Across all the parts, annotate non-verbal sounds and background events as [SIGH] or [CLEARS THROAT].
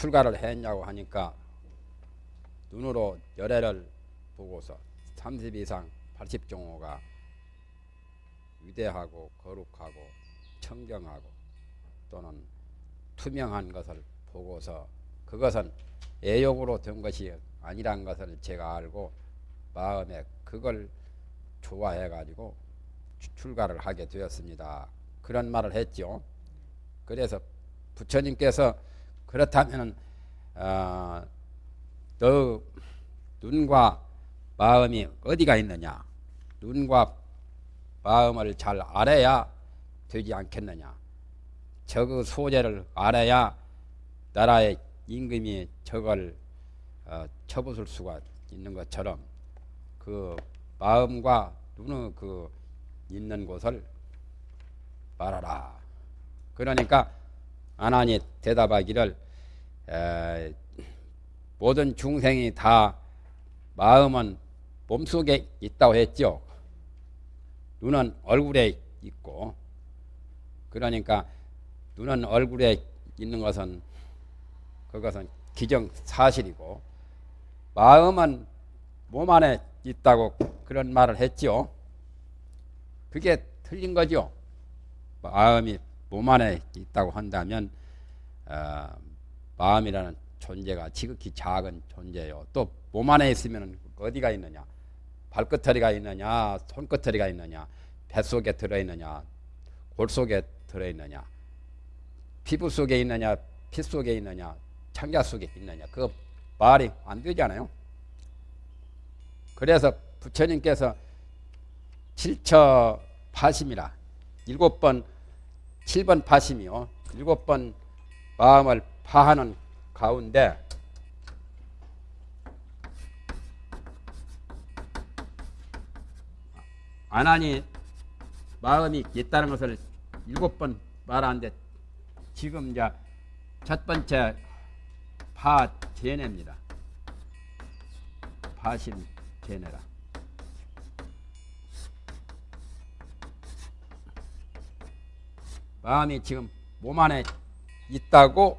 출가를 했냐고 하니까 눈으로 열애를 보고서 30 이상 80종호가 위대하고 거룩하고 청정하고 또는 투명한 것을 보고서 그것은 애욕으로 된 것이 아니란 것을 제가 알고 마음에 그걸 좋아해 가지고 출가를 하게 되었습니다. 그런 말을 했죠. 그래서 부처님께서 그렇다면 어, 너 눈과 마음이 어디가 있느냐? 눈과 마음을 잘 알아야 되지 않겠느냐? 저 소재를 알아야 나라의 임금이 저걸 어, 쳐부술 수가 있는 것처럼 그 마음과 눈의 그 있는 곳을 말하라. 그러니까 아나니 대답하기를 에, 모든 중생이 다 마음은 몸속에 있다고 했죠. 눈은 얼굴에 있고 그러니까 눈은 얼굴에 있는 것은 그것은 기정 사실이고 마음은 몸 안에 있다고 그런 말을 했죠. 그게 틀린 거죠. 마음이 몸 안에 있다고 한다면 어, 마음이라는 존재가 지극히 작은 존재요. 또 몸 안에 있으면 어디가 있느냐? 발끝터리가 있느냐? 손끝터리가 있느냐? 뱃속에 들어있느냐? 골 속에 들어있느냐? 피부 속에 있느냐? 피 속에 있느냐? 창자 속에 있느냐? 그 말이 안 되잖아요. 그래서 부처님께서 7처 파심이라 일곱 번 7번 파심이요. 일곱 번 마음을 파하는 가운데 안하니 마음이 있다는 것을 일곱 번 말하는데 지금 이제 첫 번째 파 제네입니다. 파심 제네라. 마음이 지금 몸 안에 있다고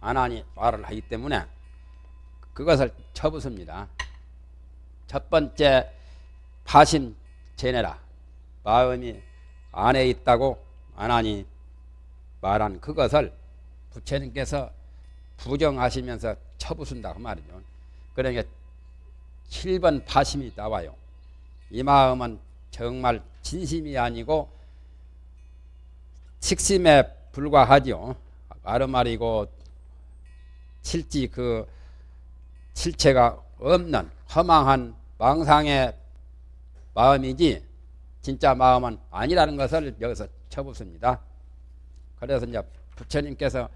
안하니 말을 하기 때문에 그것을 쳐부습니다. 첫 번째 파심 제내라. 마음이 안에 있다고 안하니 말한 그것을 부처님께서 부정하시면서 쳐부순다 그 말이죠. 그러니까 7번 파심이 나와요. 이 마음은 정말 진심이 아니고 식심에 불과하죠. 아르마리고 실지 그 실체가 없는 허망한 망상의 마음이지 진짜 마음은 아니라는 것을 여기서 쳐붙습니다. 그래서 이제 부처님께서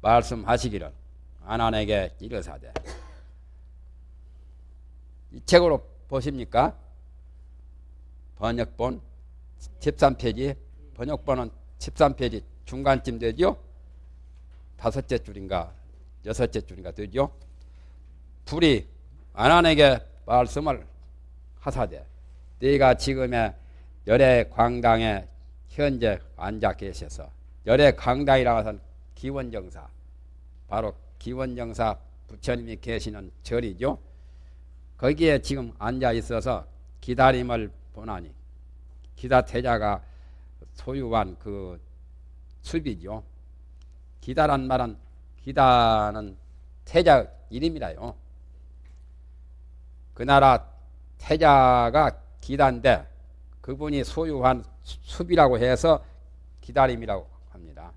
말씀하시기를 안한에게 이르사대 이 책으로 보십니까? 번역본 13페이지 번역본은 13페이지 중간쯤 되죠? 다섯째 줄인가 여섯째 줄인가 되죠? 불이 안한에게 말씀을 하사되 네가 지금의 열애 광당에 현재 앉아 계셔서 열애 광당이라고 하는 기원정사 바로 기원정사 부처님이 계시는 절이죠. 거기에 지금 앉아 있어서 기다림을 보나니 기다 태자가 소유한 그 숲이죠. 기다란 말은 기다는 태자 이름이라요. 그 나라 태자가 기다인데 그분이 소유한 숲이라고 해서 기다림이라고 합니다.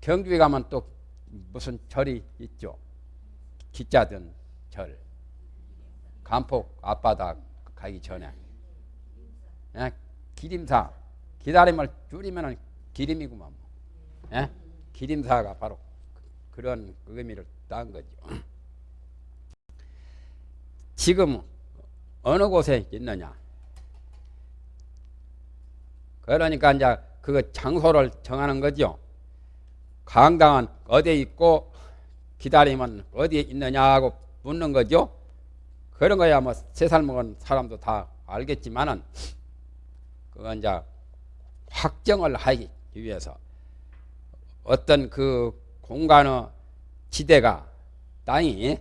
경주에 가면 또 무슨 절이 있죠. 기자든 절. 간폭 앞바다 가기 전에. 예? 기림사. 기다림을 줄이면 기림이구만. 예? 기림사가 바로 그런 의미를 딴 거죠. [CLEARS THROAT] 지금 어느 곳에 있느냐? 그러니까 이제 그 장소를 정하는 거죠. 강당은 어디에 있고 기다림은 어디에 있느냐고 묻는 거죠. 그런 거야 뭐 세 살 먹은 사람도 다 알겠지만은 그건 이제 확정을 하기 위해서 어떤 그 공간의 지대가 땅이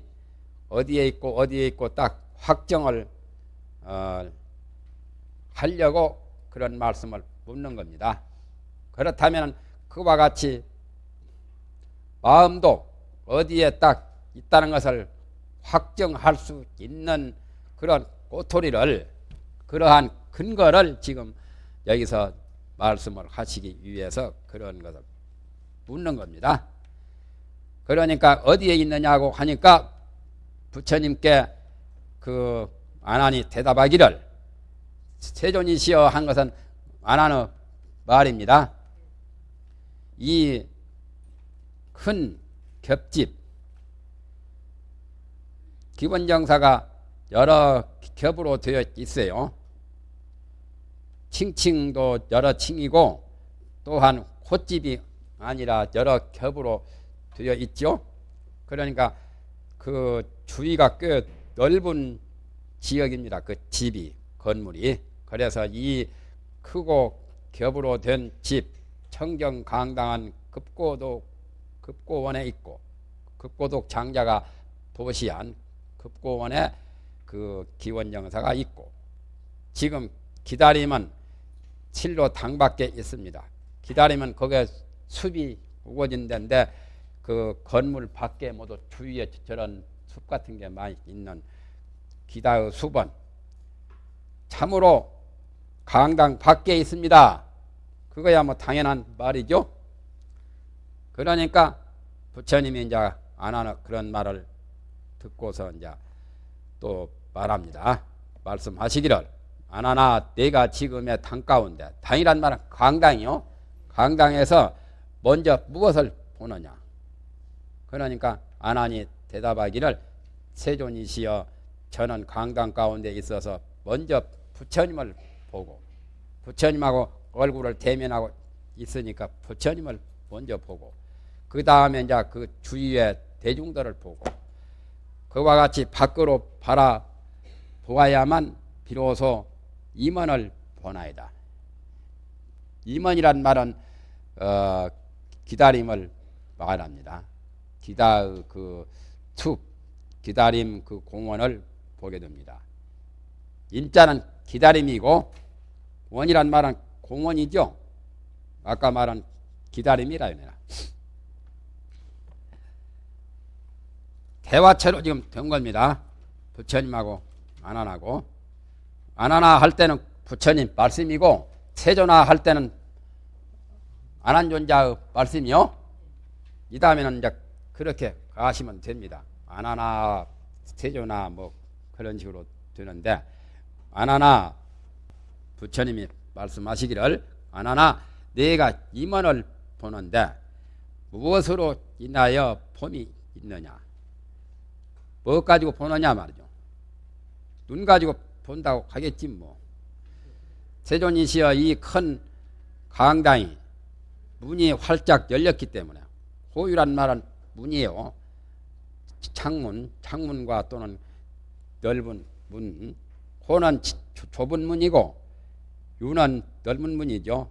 어디에 있고 어디에 있고 딱 확정을 어, 하려고 그런 말씀을 묻는 겁니다. 그렇다면 그와 같이 마음도 어디에 딱 있다는 것을 확정할 수 있는 그런 꼬토리를 그러한 근거를 지금 여기서 말씀을 하시기 위해서 그런 것을 묻는 겁니다. 그러니까 어디에 있느냐고 하니까 부처님께 그 안하니 대답하기를 세존이시여 한 것은 안하는 말입니다. 이 큰 겹집 기본 정사가 여러 겹으로 되어 있어요. 칭칭도 여러 칭이고 또한 콧집이 아니라 여러 겹으로 되어 있죠. 그러니까 그 주위가 꽤 넓은 지역입니다. 그 집이 건물이 그래서 이 크고 겹으로 된 집 청정 강당한 급고독 급고원에 있고 급고독 장자가 보시한 급고원에 그 기원정사가 있고 지금 기다림은 칠로 당밖에 있습니다. 기다리면 거기에 숲이 우거진 데인데 그 건물 밖에 모두 주위에 저런 숲 같은 게 많이 있는 기다의 숲은 참으로 강당 밖에 있습니다. 그거야 뭐 당연한 말이죠. 그러니까 부처님이 이제 안 하는 그런 말을 듣고서 이제 또 말합니다. 말씀하시기를 안 하나 내가 지금의 당 가운데 당이란 말은 강당이요. 강당에서 먼저 무엇을 보느냐. 그러니까 안하니 대답하기를 세존이시여 저는 강당 가운데 있어서 먼저 부처님을 보고 부처님하고 얼굴을 대면하고 있으니까 부처님을 먼저 보고 그 다음에 이제 그 주위의 대중들을 보고 그와 같이 밖으로 바라 보아야만 비로소 임원을 보나이다. 임원이란 말은 어, 기다림을 말합니다. 기다의 그툭 기다림 그 공원을 보게 됩니다. 임자는 기다림이고 원이란 말은 공원이죠. 아까 말한 기다림이라 합니다. 대화체로 지금 된 겁니다. 부처님하고 안하나고 안하나 할 때는 부처님 말씀이고 세존화 할 때는 안한존자의 말씀이요. 이 다음에는 이제 그렇게 가시면 됩니다. 안하나 세존화 뭐 그런 식으로 되는데 안하나 부처님이 말씀하시기를 안하나 내가 임원을 보는데 무엇으로 인하여 봄이 있느냐 뭐 가지고 보느냐 말이죠 눈 가지고 본다고 하겠지 뭐. 세존이시여 이 큰 강당이 문이 활짝 열렸기 때문에 호유란 말은 문이에요. 창문 창문과 또는 넓은 문. 호는 좁은 문이고 유는 넓은 문이죠.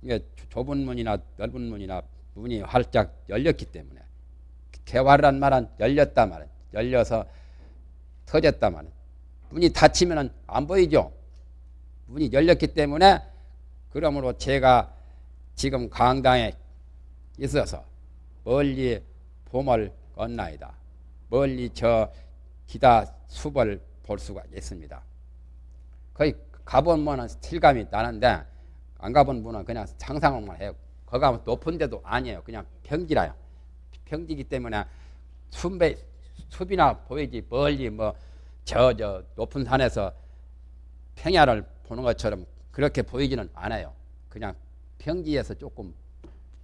이게 좁은 문이나 넓은 문이나 문이 활짝 열렸기 때문에 개화란 말은 열렸다 말은 열려서 터졌다 말은 문이 닫히면 안 보이죠. 문이 열렸기 때문에 그러므로 제가 지금 강당에 있어서 멀리 봄을 건나이다. 멀리 저 기다 숲을 볼 수가 있습니다. 거의 가본 분은 실감이 나는데 안 가본 분은 그냥 상상만 해요. 거기 가면 높은 데도 아니에요. 그냥 평지라요. 평지기 때문에 숲에, 숲이나 보이지 멀리 뭐 저 저 높은 산에서 평야를 보는 것처럼 그렇게 보이지는 않아요. 그냥 평지에서 조금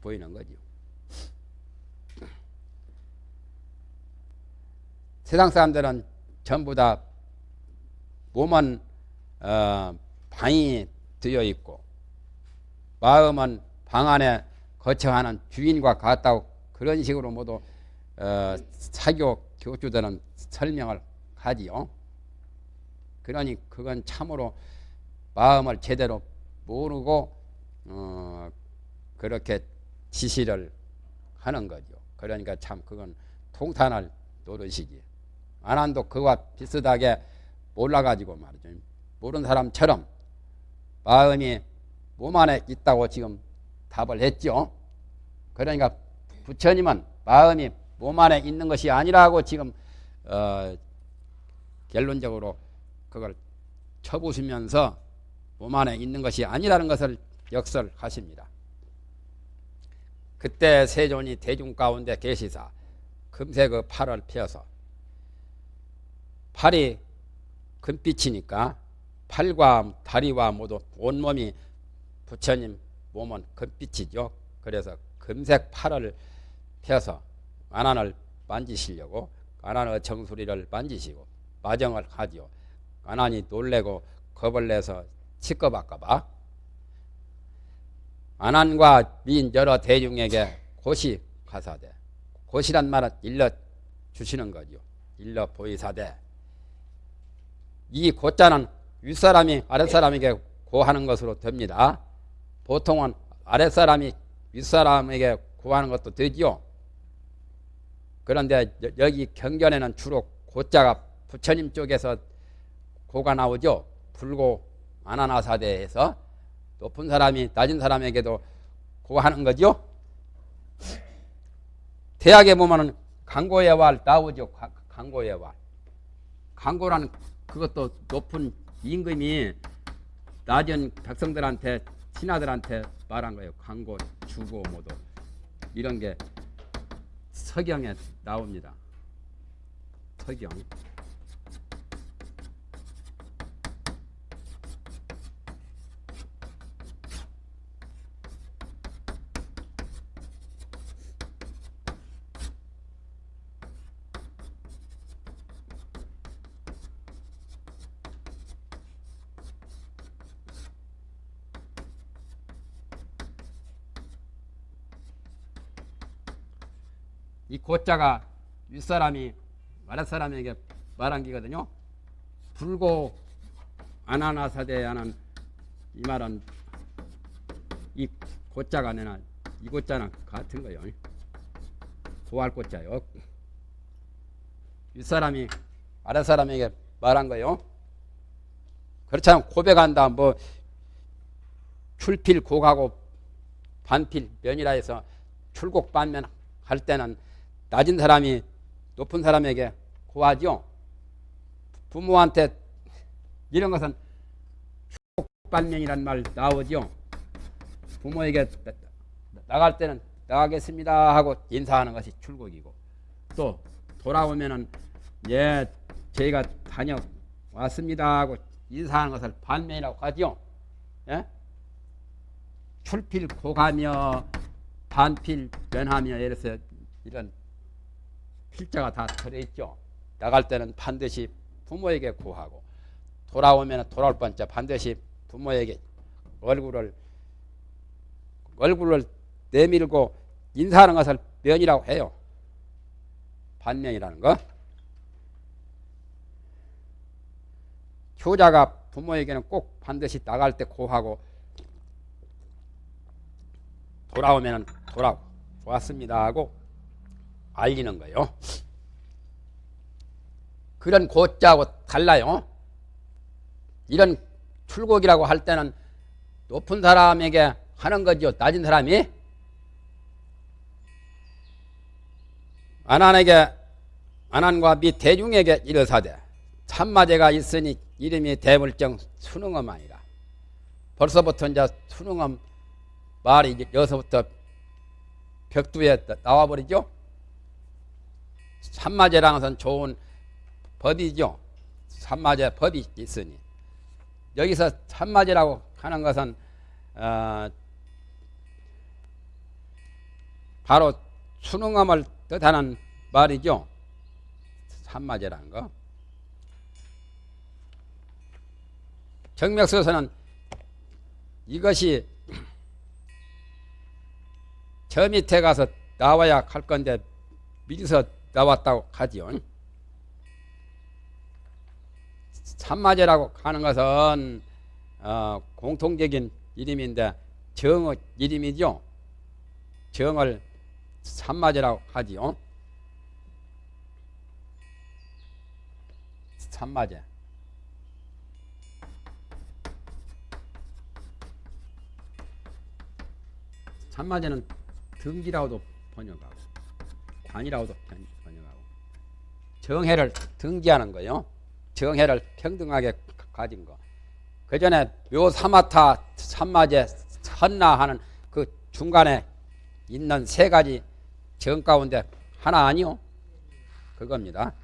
보이는 거죠. 세상 사람들은 전부 다 몸은 어, 방이 되어 있고 마음은 방 안에 거쳐하는 주인과 같다고 그런 식으로 모두 어, 사교 교주들은 설명을 하지요. 그러니 그건 참으로 마음을 제대로 모르고 어, 그렇게 지시를 하는 거죠. 그러니까 참 그건 통탄할 노릇이지. 안한도 그와 비슷하게 몰라가지고 말이죠. 모르는 사람처럼 마음이 몸 안에 있다고 지금 답을 했죠. 그러니까 부처님은 마음이 몸 안에 있는 것이 아니라고 지금 어, 결론적으로 그걸 쳐부수면서 몸 안에 있는 것이 아니라는 것을 역설하십니다. 그때 세존이 대중 가운데 계시사 금세 그 팔을 펴서 팔이 금빛이니까 팔과 다리와 모두 온몸이 부처님 몸은 금빛이죠. 그래서 금색 팔을 펴서 안안을 만지시려고 안안의 정수리를 만지시고 마정을 하지요. 안안이 놀래고 겁을 내서 치꺼박까봐 안안과 미인 여러 대중에게 곧이 가사대 곧이란 말은 일러 주시는 거죠. 일러 보이사대 이 곧자는 윗사람이 아랫사람에게 고하는 것으로 됩니다. 보통은 아랫사람이 윗사람에게 구하는 것도 되지요. 그런데 여기 경전에는 주로 고자가 부처님 쪽에서 고가 나오죠. 불고 아나나사대에서 높은 사람이 낮은 사람에게도 고하는 거죠. 대학에 보면은 강고의 왈 나오죠. 강고의 왈. 강고라는 그것도 높은 임금이 낮은 백성들한테 신하들한테 말한 거예요. 강고, 주고 모두 이런 게 서경에 나옵니다. 서경. 고자가 윗사람이 아랫사람에게 말한 기거든요. 불고 아나나사대 하는 이 말은 이 고자가 내나 이 고자는 같은 거요. 고할 고자요. 윗사람이 아랫사람에게 말한 거요. 그렇잖아 고백한다 뭐 출필 고가고 반필 면이라 해서 출곡 반면 할 때는 낮은 사람이 높은 사람에게 고하죠. 부모한테 이런 것은 축복반면이란 말 나오죠. 부모에게 나갈 때는 나가겠습니다 하고 인사하는 것이 출국이고 또 돌아오면은 예 저희가 다녀왔습니다 하고 인사하는 것을 반면이라고 하죠. 예? 출필 고가며 반필 면하며 이래서 이런 필자가 다 들어있죠. 나갈 때는 반드시 부모에게 구하고 돌아오면 돌아올 번째 반드시 부모에게 얼굴을 얼굴을 내밀고 인사하는 것을 면이라고 해요. 반면이라는 거. 효자가 부모에게는 꼭 반드시 나갈 때 고하고 돌아오면 돌아왔습니다 하고 알리는 거예요. 그런 고자하고 달라요. 이런 출곡이라고 할 때는 높은 사람에게 하는 거죠. 낮은 사람이 안한에게 안한과 미 대중에게 이르사대 참마제가 있으니 이름이 대물정 수능엄 아니라 벌써부터 이제 수능엄 말이 여기서부터 벽두에 나와버리죠. 것은 좋은 법이죠. 산마제 법이 있으니 여기서 산마제라고 하는 것은 어, 바로 수능함을 뜻하는 말이죠. 산마제라는 거. 정맥서에서는 이것이 저 밑에 가서 나와야 할 건데 미리서 나왔다고 하지요. 참마제라고 하는 것은 어, 공통적인 이름인데 정의 이름이죠. 정을 산마제라고 하지요. 산마제. 산마제는 등기라고도 번역하고 관이라고도 번- 번역하고 정해를 등기하는 거요. 정해를 평등하게 가- 가진 거. 그 전에 묘 사마타 산마제 선나 하는 그 중간에 있는 세 가지 정 가운데 하나 아니요? 그겁니다.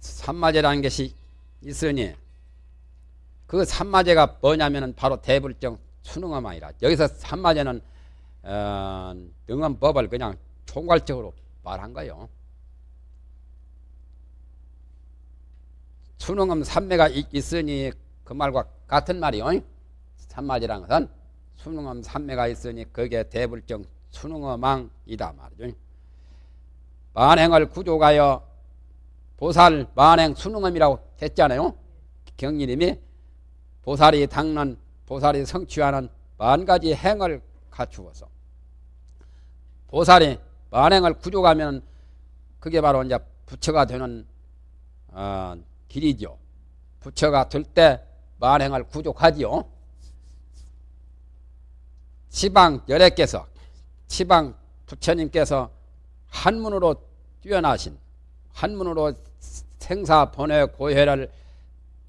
산마제라는 것이 있으니 그 산마제가 뭐냐면은 바로 대불정 수능어망이라 여기서 산마제는 어, 능엄법을 그냥 총괄적으로 말한 거요. 수능엄 삼매가 있- 있으니 그 말과 같은 말이요. 산마제라는 것은 수능엄 삼매가 있으니 그게 대불정 수능어망이다 말이죠. 만행을 구조가여 보살 만행 수능엄이라고 했잖아요. 경리님이 보살이 닦는 보살이 성취하는 만 가지 행을 갖추어서 보살이 만행을 구조가면 그게 바로 이제 부처가 되는 어, 길이죠. 부처가 될 때 만행을 구족하지요. 지방 열애께서 지방 부처님께서 한문으로 뛰어나신 한문으로 생사 번외 고해를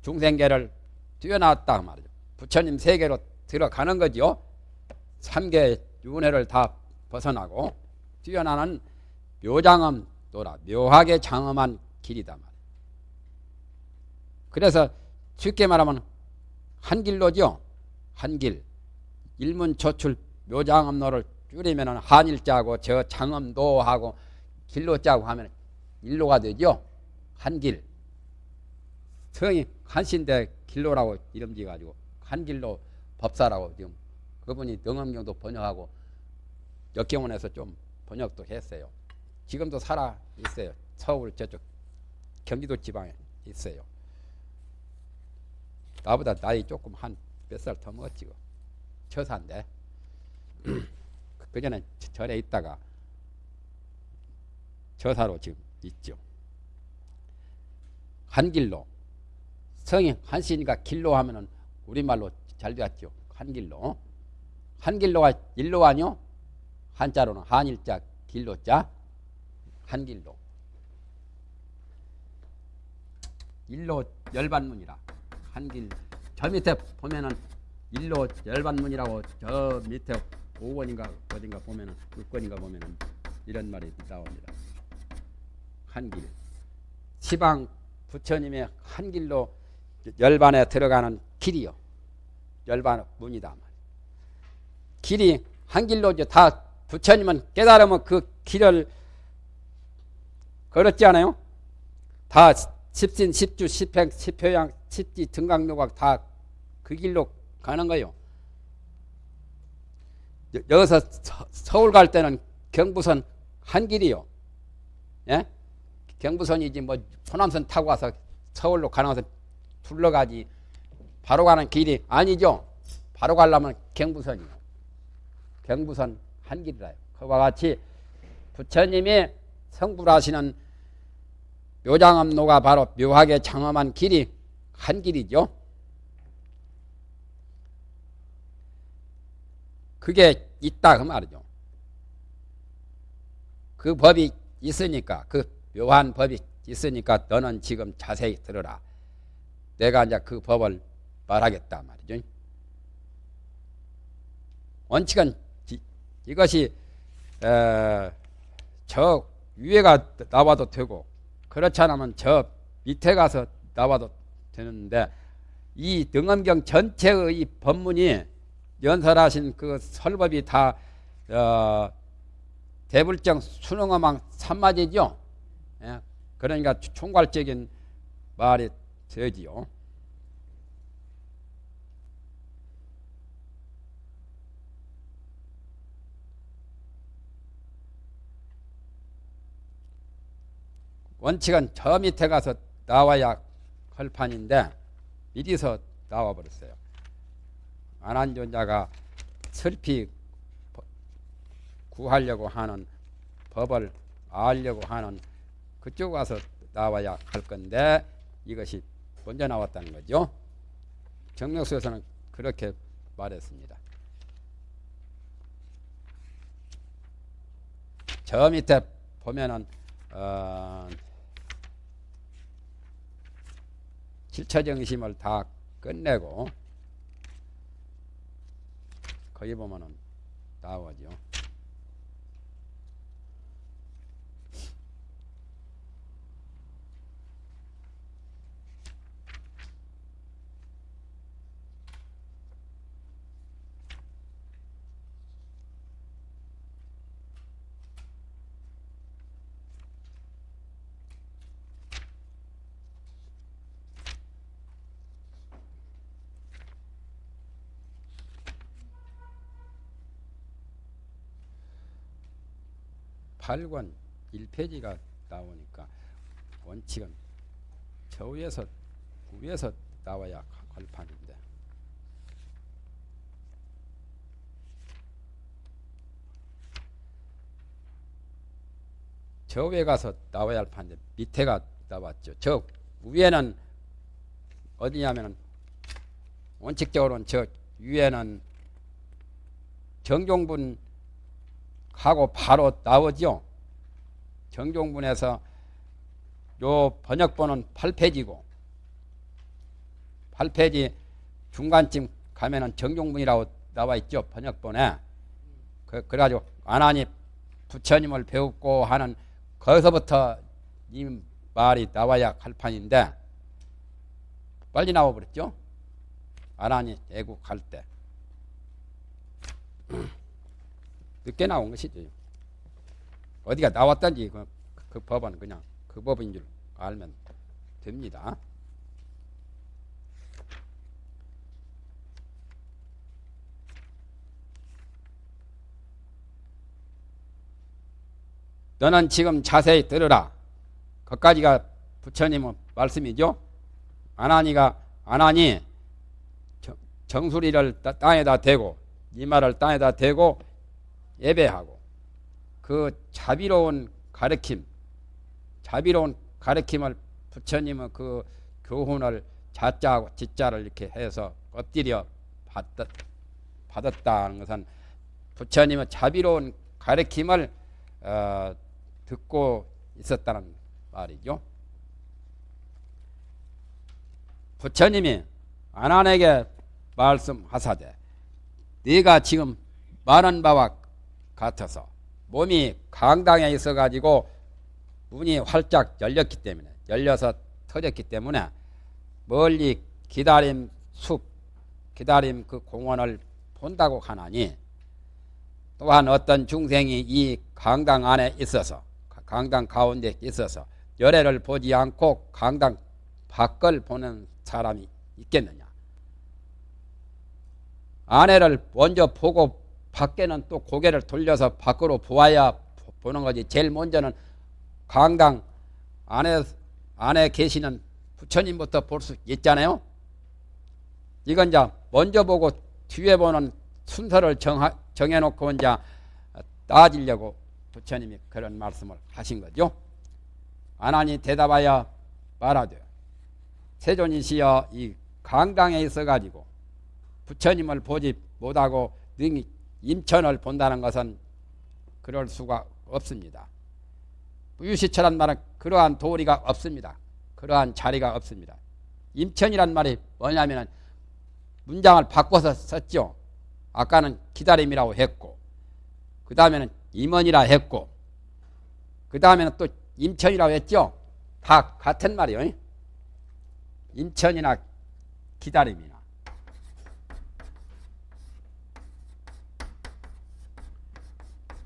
중생계를 뛰어났다 말이죠. 부처님 세계로 들어가는 거죠. 삼계 윤회를 다 벗어나고 뛰어나는 묘장엄 또라 묘하게 장엄한 길이다 말이에요. 그래서 쉽게 말하면 한 길로죠. 한 길. 일문 조출 묘장엄로를 줄이면 한일자고 저 장엄도하고 길로자고 하면 일로가 되죠. 한 길. 성이 한신대 길로라고 이름 지어가지고 한길로 법사라고 지금 그분이 능엄경도 번역하고 역경원에서 좀 번역도 했어요. 지금도 살아 있어요. 서울 저쪽 경기도 지방에 있어요. 나보다 나이 조금 한 몇 살 더 먹었지. 그. 처사인데 [CLEARS THROAT] 그 전에 절에 있다가 처사로 지금 있죠. 한길로 성이 한시니까 길로 하면은 우리말로 잘 되었죠. 한길로. 한길로가 일로 아니요? 한자로는 한일자 길로자 한길로. 일로 열반문이라 한길 저 밑에 보면은 일로 열반문이라고 저 밑에 5권인가 어딘가 보면은 6권인가 보면은 이런 말이 나옵니다. 한길 시방 부처님의 한길로 열반에 들어가는 길이요. 열반 문이다. 길이 한길로 다 부처님은 깨달으면 그 길을 걸었지 않아요? 다 십신, 십주, 십행, 십효양, 십지, 등강묘각 다 그 길로 가는 거예요. 여- 여기서 서, 서울 갈 때는 경부선 한 길이요. 예? 경부선이지 뭐 호남선 타고 와서 서울로 가는 것은 둘러가지 바로 가는 길이 아니죠. 바로 가려면 경부선이요. 경부선 한 길이라요. 그와 같이 부처님이 성불하시는 묘장암로가 바로 묘하게 장엄한 길이 한 길이죠. 그게 있다 그 말이죠. 그 법이 있으니까 그 묘한 법이 있으니까 너는 지금 자세히 들어라. 내가 이제 그 법을 말하겠다 말이죠. 원칙은 이- 이것이 에, 저 위에가 나와도 되고 그렇지 않으면 저 밑에 가서 나와도 되는데 이 등엄경 전체의 이 법문이 연설하신 그 설법이 다 어, 대불정 수능어망 삼마제죠. 예, 그러니까 총괄적인 말이 되지요. 원칙은 저 밑에 가서 나와야 할 판인데 미리서 나와 버렸어요. 안한존자가 슬피 버- 구하려고 하는 법을 알려고 하는 그쪽 가서 나와야 할 건데 이것이 먼저 나왔다는 거죠. 정력수에서는 그렇게 말했습니다. 저 밑에 보면은 어, 칠처정심을 다 끝내고 거기 보면은 나오죠. 팔권 1페이지가 나오니까 원칙은 저 위에서 위에서 나와야 걸판인데 저 위에 가서 나와야 할 판인데 밑에가 나왔죠. 저 위에는 어디냐면은 원칙적으로는 저 위에는 정종분 하고 바로 나오죠. 정종분에서 요 번역본은 8페이지고 8페이지 중간쯤 가면은 정종분이라고 나와 있죠. 번역본에. 그, 그래가지고 아나니 부처님을 배웠고 하는 거기서부터 이 말이 나와야 할 판인데 빨리 나와버렸죠. 아나니 애국할 때. 늦게 나온 것이죠. 어디가 나왔던지 그, 그 법은 그냥 그 법인 줄 알면 됩니다. 너는 지금 자세히 들으라. 거기까지가 부처님의 말씀이죠. 아나니가 아나니 정- 정수리를 따- 땅에다 대고 이마를 땅에다 대고 예배하고 그 자비로운 가르침, 자비로운 가르침을 부처님은 그 교훈을 자자하고 지자를 이렇게 해서 엎드려 받았, 받았다는 것은 부처님의 자비로운 가르침을 어, 듣고 있었다는 말이죠. 부처님이 아난에게 말씀하사되 네가 지금 말한 바와 같아서 몸이 강당에 있어 가지고 문이 활짝 열렸기 때문에 열려서 터졌기 때문에 멀리 기다림 숲 기다림 그 공원을 본다고 하나니 또한 어떤 중생이 이 강당 안에 있어서 강당 가운데 있어서 열애를 보지 않고 강당 밖을 보는 사람이 있겠느냐? 아내를 먼저 보고 밖에는 또 고개를 돌려서 밖으로 보아야 보는 거지. 제일 먼저는 강당 안에 안에 계시는 부처님부터 볼 수 있잖아요. 이건 이제 먼저 보고 뒤에 보는 순서를 정하, 정해놓고 이제 따지려고 부처님이 그런 말씀을 하신 거죠. 아나니 대답하여 말하되 세존이시여 이 강당에 있어 가지고 부처님을 보지 못하고 능히 임천을 본다는 것은 그럴 수가 없습니다. 유시처란 말은 그러한 도리가 없습니다. 그러한 자리가 없습니다. 임천이란 말이 뭐냐면 문장을 바꿔서 썼죠. 아까는 기다림이라고 했고 그 다음에는 임원이라 했고 그 다음에는 또 임천이라고 했죠. 다 같은 말이요. 임천이나 기다림이나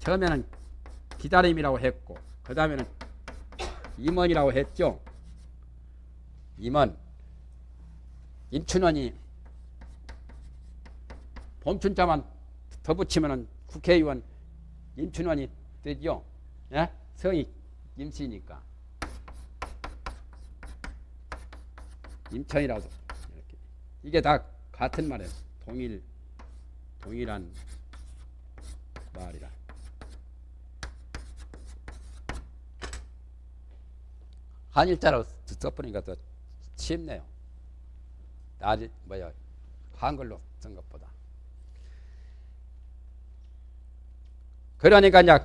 처음에는 기다림이라고 했고 그 다음에는 임원이라고 했죠. 임원 임춘원이 봄춘자만 더 붙이면 국회의원 임춘원이 되죠. 예? 성이 임씨니까 임천이라고 이렇게 이게 다 같은 말이에요. 동일 동일한 말이라. 한일자로 써보니까 더 쉽네요. 나지 뭐야 한글로 쓴 것보다. 그러니까 이제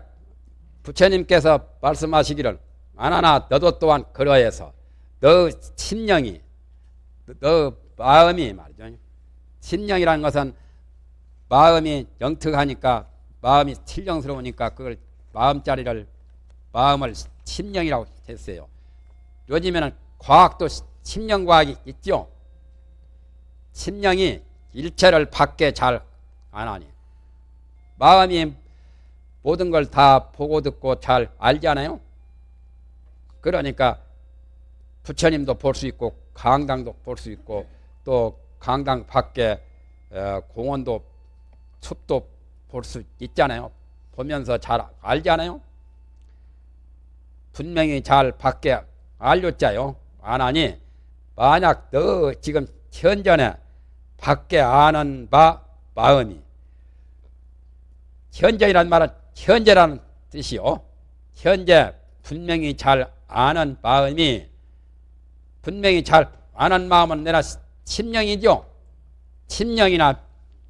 부처님께서 말씀하시기를 아나나 너도 또한 그러해서 너 심령이 너 마음이 말이죠. 심령이라는 것은 마음이 영특하니까 마음이 칠령스러우니까 그걸 마음자리를 마음을 심령이라고 했어요. 요즘에는 과학도 심령과학이 있죠. 심령이 일체를 밖에 잘 안 하니 마음이 모든 걸 다 보고 듣고 잘 알잖아요. 그러니까 부처님도 볼 수 있고 강당도 볼 수 있고 또 강당 밖에 어, 공원도 숲도 볼 수 있잖아요. 보면서 잘 알잖아요. 분명히 잘 밖에 알렸자요. 안 하니 만약 너 지금 현전에 밖에 아는 바 마음이 현재이란 말은 현재라는 뜻이요. 현재 분명히 잘 아는 마음이 분명히 잘 아는 마음은 내가 심령이죠. 심령이나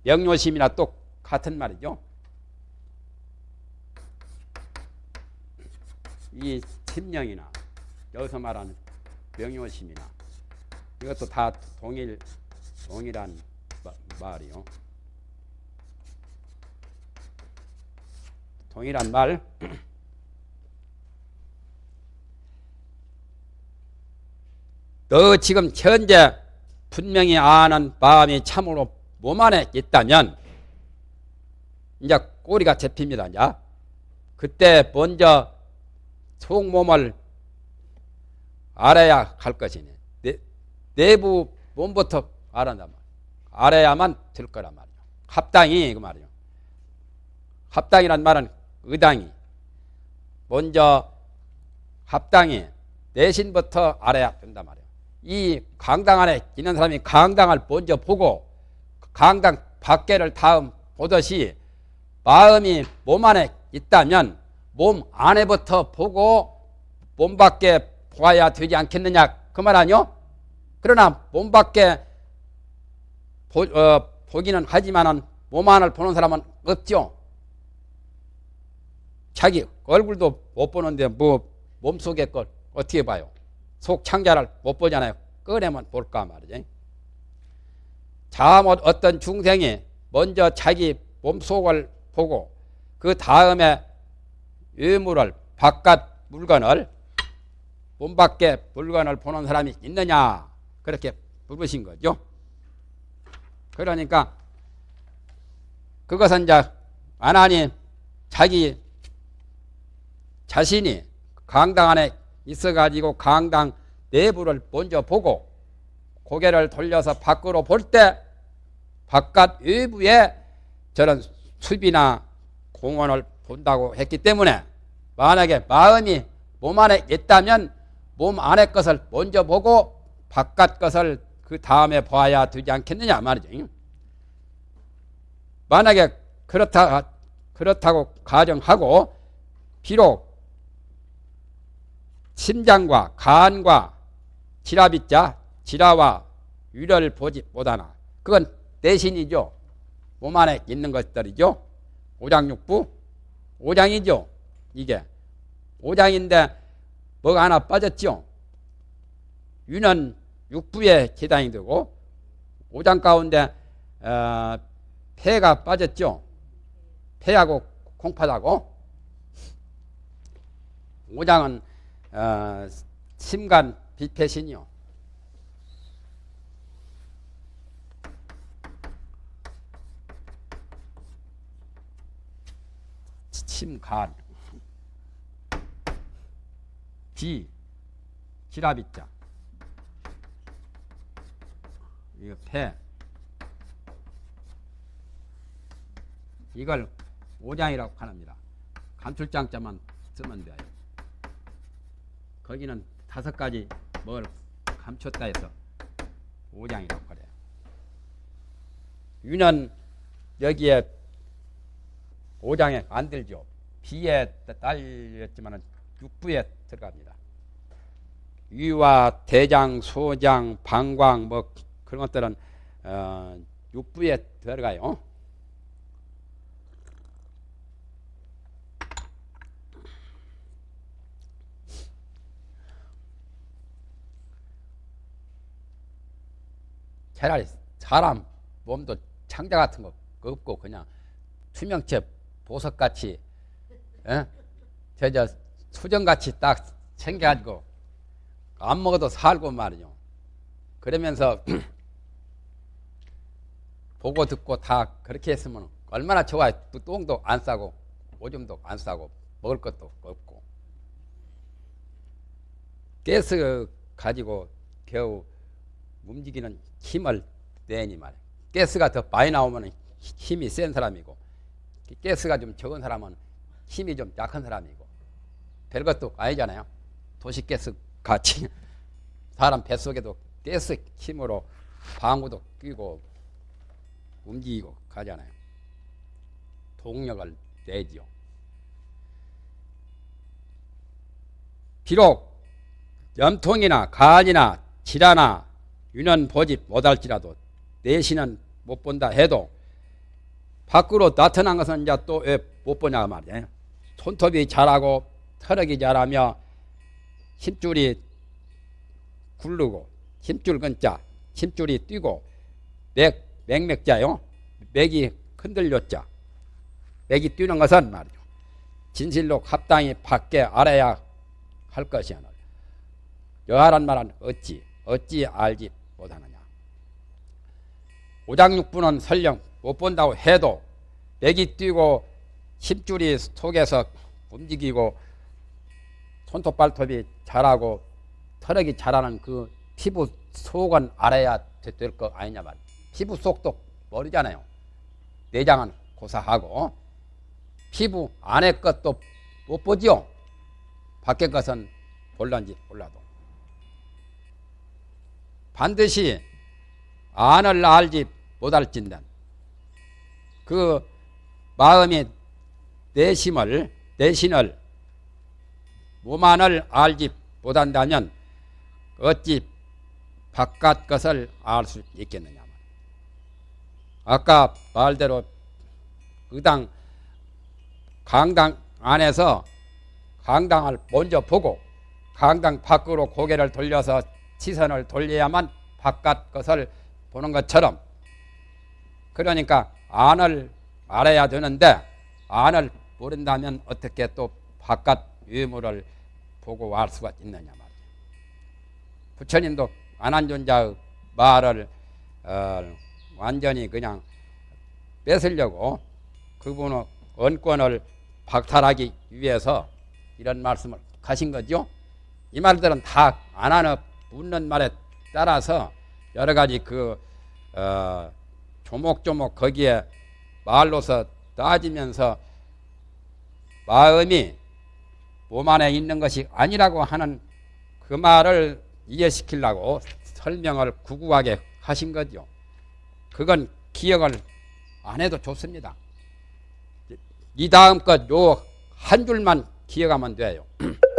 명료심이나 똑같은 말이죠. 이 심령이나 여기서 말하는 명료심이나 이것도 다 동일 동일한 마, 말이요. 동일한 말. [CLEARS THROAT] 너 지금 현재 분명히 아는 마음이 참으로 몸 안에 있다면 이제 꼬리가 잡힙니다. 이제 그때 먼저 속몸을 알아야 할 것이네. 내, 내부 몸부터 알아야만 알아야만 될 거란 말이요. 합당이 그 말이요. 합당이란 말은 의당이 먼저 합당이 내신부터 알아야 된단 말이에요. 이 강당 안에 있는 사람이 강당을 먼저 보고 강당 밖에를 다음 보듯이 마음이 몸 안에 있다면 몸 안에부터 보고 몸 밖에 보아야 되지 않겠느냐 그 말 아니요? 그러나 몸 밖에 보, 어, 보기는 하지만은 몸 안을 보는 사람은 없죠. 자기 얼굴도 못 보는데 뭐 몸속에 걸 어떻게 봐요? 속 창자를 못 보잖아요. 꺼내면 볼까 말이지. 잘못 어떤 중생이 먼저 자기 몸속을 보고 그 다음에 외물을 바깥 물건을 몸 밖에 물건을 보는 사람이 있느냐 그렇게 물으신 거죠. 그러니까 그것은 이제 하나님 자기 자신이 강당 안에 있어가지고 강당 내부를 먼저 보고 고개를 돌려서 밖으로 볼 때 바깥 외부에 저런 숲이나 공원을 본다고 했기 때문에 만약에 마음이 몸 안에 있다면 몸 안의 것을 먼저 보고 바깥 것을 그 다음에 봐야 되지 않겠느냐 말이죠. 만약에 그렇다 그렇다고 가정하고 비록 심장과 간과 지라비자 지라와 유를 보지 못하나 그건 대신이죠. 몸 안에 있는 것들이죠. 오장육부 오장이죠. 이게 오장인데 뭐가 하나 빠졌죠. 유는 육부에 계단이 되고 오장 가운데 어, 폐가 빠졌죠. 폐하고 콩팥하고 오장은 어, 심간 비폐신이요. 심간 지 지라비자 이거 폐 이걸 오장이라고 합니다. 감출장자만 쓰면 돼요. 거기는 다섯 가지 뭘 감췄다 해서 오장이라고 그래요. 유는 여기에 오장에 안 들죠. 비에 딸렸지만 육부에 들어갑니다. 위와 대장, 소장, 방광 뭐 그런 것들은 어, 육부에 들어가요. 차라리 사람 몸도 창자 같은 거 없고 그냥 투명체 보석같이 예? 저저 수정같이 딱 생겨가지고 안 먹어도 살고 말이죠. 그러면서 [CLEARS THROAT] 보고 듣고 다 그렇게 했으면 얼마나 좋아요. 또 똥도 안 싸고 오줌도 안 싸고 먹을 것도 없고 가스 가지고 겨우 움직이는 힘을 내니 말이에요. 가스가 더 많이 나오면 힘이 센 사람이고 가스가 좀 적은 사람은 힘이 좀 약한 사람이고 별것도 아니잖아요. 도시가스 같이 [LAUGHS] 사람 뱃속에도 가스 힘으로 방구도 끼고 움직이고 가잖아요. 동력을 내지요. 비록 염통이나 간이나 질환나 유년 보지 못할지라도 내신은 못 본다 해도 밖으로 나타난 것은 이제 또 왜 못 보냐 말이에요. 손톱이 자라고 털럭이 자라며 힘줄이 굴르고 힘줄 근자 힘줄이 뛰고 맥, 맥맥자요. 맥이 흔들렸자 맥이 뛰는 것은 말이죠. 진실로 합당히 밖에 알아야 할 것이야. 여하란 말은 어찌 어찌 알지 못하느냐. 오장육부는 설령 못 본다고 해도 맥이 뛰고 힘줄이 속에서 움직이고 손톱 발톱이 자라고 털럭이 자라는 그 피부 속은 알아야 될 거 아니냐 말. 피부 속도 모르잖아요. 내장은 고사하고 피부 안에 것도 못 보지요. 밖에 것은 볼란지 몰라도 반드시 안을 알지 못할진단 그 마음이 내심을 내신을 몸안을 알지 못한다면 어찌 바깥 것을 알 수 있겠느냐 아까 말대로 의당 강당 안에서 강당을 먼저 보고 강당 밖으로 고개를 돌려서 시선을 돌려야만 바깥 것을 보는 것처럼 그러니까 안을 알아야 되는데 안을 모른다면 어떻게 또 바깥 유물을 보고 알 수가 있느냐 말이에요. 부처님도 안한존자의 말을 어, 완전히 그냥 뺏으려고 그분의 언권을 박탈하기 위해서 이런 말씀을 하신 거죠. 이 말들은 다 안하는 묻는 말에 따라서 여러 가지 그 어, 조목조목 거기에 말로서 따지면서 마음이 몸 안에 있는 것이 아니라고 하는 그 말을 이해시키려고 설명을 구구하게 하신 거죠. 그건 기억을 안 해도 좋습니다. 이 다음 것 요 한 줄만 기억하면 돼요. [CLEARS THROAT]